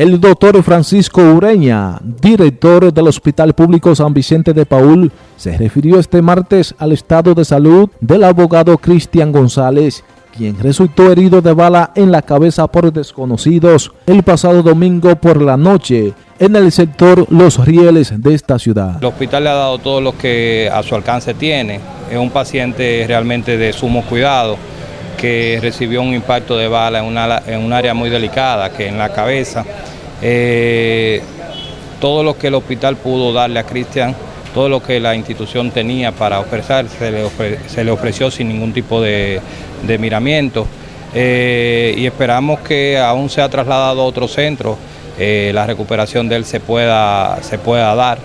El doctor Francisco Ureña, director del Hospital Público San Vicente de Paul, se refirió este martes al estado de salud del abogado Cristian González, quien resultó herido de bala en la cabeza por desconocidos el pasado domingo por la noche en el sector Los Rieles de esta ciudad. El hospital le ha dado todo lo que a su alcance tiene. Es un paciente realmente de sumo cuidado que recibió un impacto de bala en, un área muy delicada, que en la cabeza. Eh, todo lo que el hospital pudo darle a Cristian, todo lo que la institución tenía para ofrecer, se le, ofreció sin ningún tipo de, miramiento. Eh, y esperamos que aún sea trasladado a otro centro, eh, la recuperación de él se pueda, se pueda dar.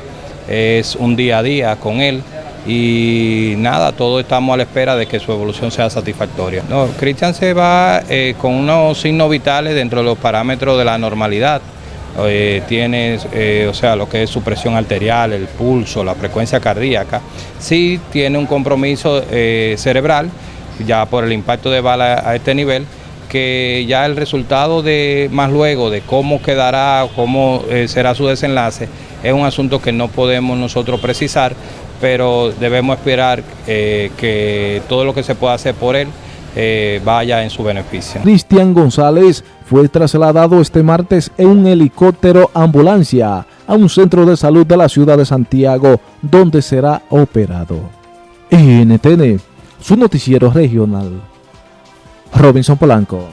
Es un día a día con él y nada, todos estamos a la espera de que su evolución sea satisfactoria. No, Cristian se va eh, con unos signos vitales dentro de los parámetros de la normalidad. Eh, tiene, eh, o sea, lo que es su presión arterial, el pulso, la frecuencia cardíaca. Sí tiene un compromiso cerebral, ya por el impacto de bala a este nivel, que ya el resultado de más luego de cómo quedará, cómo será su desenlace, es un asunto que no podemos nosotros precisar, pero debemos esperar eh, que todo lo que se pueda hacer por él eh, vaya en su beneficio. Cristian González fue trasladado este martes en un helicóptero ambulancia a un centro de salud de la ciudad de Santiago, donde será operado. NTN, su noticiero regional. Robinson Polanco.